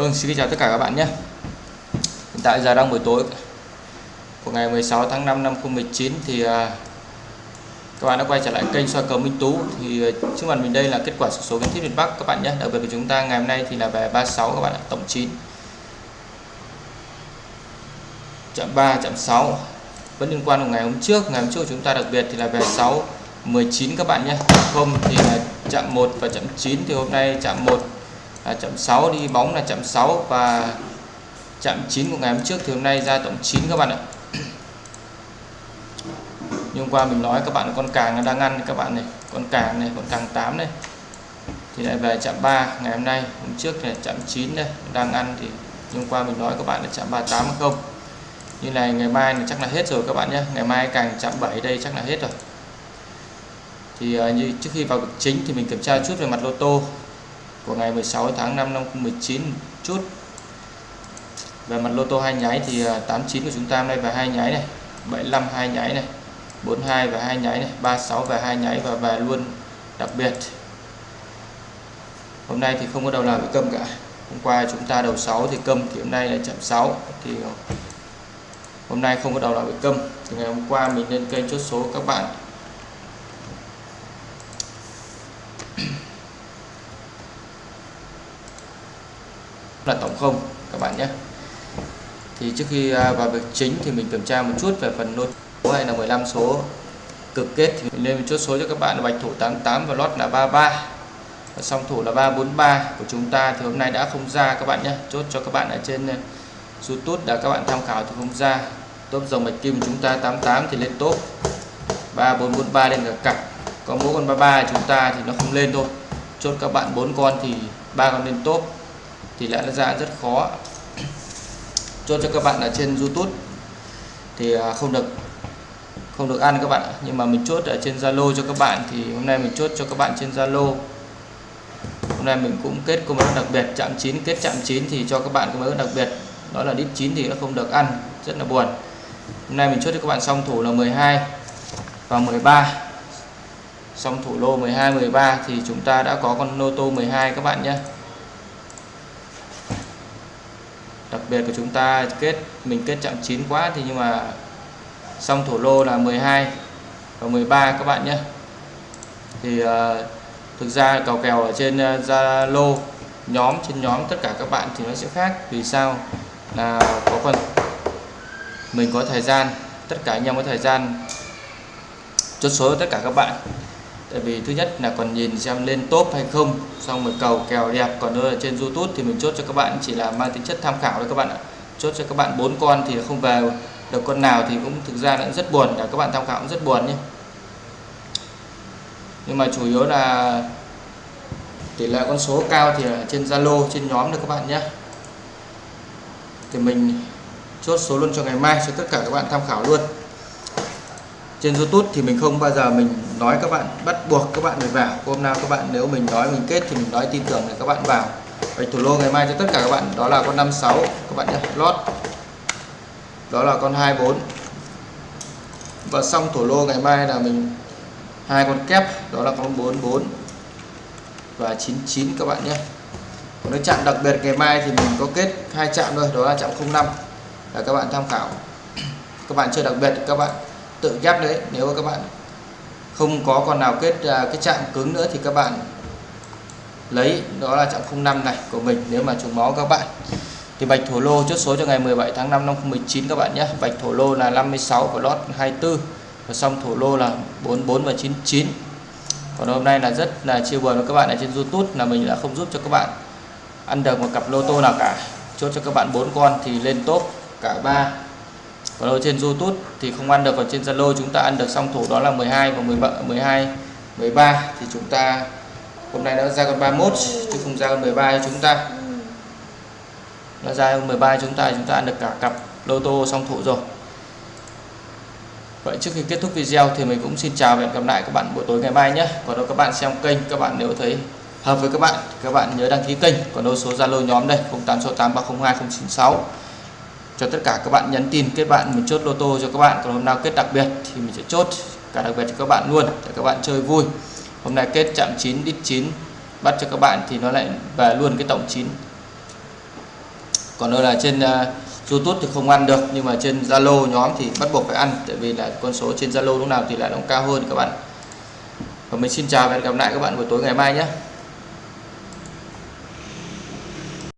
Vâng, xin chào tất cả các bạn nhé. Hiện tại giờ đang buổi tối của ngày 16 tháng 5 năm 2019 thì à, các bạn đã quay trở lại kênh soi cầu Minh Tú. Thì à, trước mặt mình đây là kết quả số số kiến thiết miền Bắc các bạn nhé. Đặc biệt của chúng ta ngày hôm nay thì là về 36 các bạn ạ tổng 9 chạm 3 chạm 6 vẫn liên quan của ngày hôm trước. Ngày hôm trước chúng ta đặc biệt thì là về 6 19 các bạn nhé. Không thì là chạm 1 và chạm 9 thì hôm nay chạm 1 à, chậm 6 đi bóng là chậm 6 và chậm 9 của ngày hôm trước thì hôm nay ra tổng 9 các bạn ạ. Nhưng qua mình nói các bạn con càng đang ăn các bạn này con càng này con càng 8 này. Thì lại về chạm 3 ngày hôm nay hôm trước là chạm 9 đây đang ăn thì hôm qua mình nói các bạn là chạm 38 không. Như này ngày mai thì chắc là hết rồi các bạn nhé. Ngày mai càng chạm 7 đây chắc là hết rồi. Thì à, như trước khi vào chính thì mình kiểm tra chút về mặt lô tô của ngày 16 tháng 5 năm 2019 chút. Về mặt lô tô hai nháy thì à, 89 của chúng ta hôm nay về hai nháy này 75 hai nháy này 42 và hai nháy này 36 và hai nháy và về luôn đặc biệt. Hôm nay thì không có đầu nào bị câm cả. Hôm qua chúng ta đầu 6 thì câm, thì hôm nay là chậm 6 thì hôm nay không có đầu nào bị câm. Thì ngày hôm qua mình lên kênh chốt số các bạn. Là tổng không, các bạn nhé. Thì trước khi à, vào việc chính thì mình kiểm tra một chút về phần nốt số hay là 15 số cực kết thì mình lên chốt số cho các bạn là bạch thủ 88 và lót là 33 và song thủ là 343 của chúng ta thì hôm nay đã không ra các bạn nhé. Chốt cho các bạn ở trên à, YouTube đã các bạn tham khảo thì không ra. Top dòng bạch kim chúng ta 88 thì lên top 3443 lên cả cặp. Có mỗi con 33 chúng ta thì nó không lên thôi. Chốt các bạn bốn con thì ba con lên top thì lẽ ra rất khó. Chốt cho các bạn ở trên YouTube thì à, không được không được ăn các bạn nhưng mà mình chốt ở trên Zalo cho các bạn thì hôm nay mình chốt cho các bạn trên Zalo. Hôm nay mình cũng kết công đặc biệt, chạm 9 kết chạm 9 thì cho các bạn công đặc biệt. Đó là đít 9 thì nó không được ăn, rất là buồn. Hôm nay mình chốt cho các bạn xong thủ là 12 và 13 xong thủ lô 12 13 thì chúng ta đã có con lô tô 12 các bạn nhé đặc biệt của chúng ta kết mình kết chạm 9 quá thì nhưng mà xong thổ lô là 12 và 13 các bạn nhé. Thì uh, thực ra cầu kèo ở trên ờ, Zalo uh, nhóm trên nhóm tất cả các bạn thì nó sẽ khác. Vì sao? Là có phần mình có thời gian tất cả anh em có thời gian chốt số tất cả các bạn tại vì thứ nhất là còn nhìn xem lên top hay không, xong rồi cầu kèo đẹp. Còn ở trên YouTube thì mình chốt cho các bạn, chỉ là mang tính chất tham khảo thôi các bạn ạ. Chốt cho các bạn bốn con thì không về được con nào thì cũng thực ra cũng rất buồn cả các bạn tham khảo cũng rất buồn nhé. Nhưng mà chủ yếu là tỷ lệ con số cao thì ở trên Zalo, trên nhóm được các bạn nhé. Thì mình chốt số luôn cho ngày mai cho tất cả các bạn tham khảo luôn trên YouTube thì mình không bao giờ mình nói các bạn, bắt buộc các bạn phải vào. Hôm nào các bạn, nếu mình nói, mình kết thì mình nói tin tưởng để các bạn vào. Vậy thủ lô ngày mai cho tất cả các bạn, đó là con 56 các bạn nhé lót. Đó là con 24 và xong thủ lô ngày mai là mình, hai con kép, đó là con 44 và 99 các bạn nhé còn cái chạm đặc biệt ngày mai thì mình có kết hai chạm thôi, đó là chạm 05 là các bạn tham khảo. Các bạn chơi đặc biệt các bạn tự ghép đấy nếu các bạn không có con nào kết à, cái chạm cứng nữa thì các bạn lấy đó là chạm 05 này của mình. Nếu mà trùng máu các bạn thì bạch thổ lô chốt số cho ngày 17 tháng 5 năm 2019 các bạn nhé. Bạch thổ lô là 56 và lót 24 và xong thổ lô là 44 và 99 còn hôm nay là rất là chia buồn với các bạn ở trên YouTube là mình đã không giúp cho các bạn ăn được một cặp lô tô nào cả. Chốt cho các bạn bốn con thì lên top cả ba còn ở trên YouTube thì không ăn được còn trên Zalo chúng ta ăn được song thủ đó là 12 và 17 12 13 thì chúng ta hôm nay nó ra con 31 chứ không ra con 13 cho chúng ta nó ra con 13 chúng ta chúng ta ăn được cả cặp lô tô song thủ rồi Vậy trước khi kết thúc video thì mình cũng xin chào và hẹn gặp lại các bạn buổi tối ngày mai nhé. Còn đâu các bạn xem kênh, các bạn nếu thấy hợp với các bạn, các bạn nhớ đăng ký kênh. Còn đâu số Zalo nhóm đây 0868302096 cho tất cả các bạn nhắn tin kết bạn mình chốt lô tô cho các bạn. Còn hôm nào kết đặc biệt thì mình sẽ chốt cả đặc biệt cho các bạn luôn để các bạn chơi vui. Hôm nay kết chạm 9 đít 9 bắt cho các bạn thì nó lại về luôn cái tổng 9 còn đâu là trên uh, YouTube thì không ăn được nhưng mà trên Zalo nhóm thì bắt buộc phải ăn tại vì là con số trên Zalo lúc nào thì lại nó cao hơn các bạn. Và mình xin chào và hẹn gặp lại các bạn buổi tối ngày mai nhé.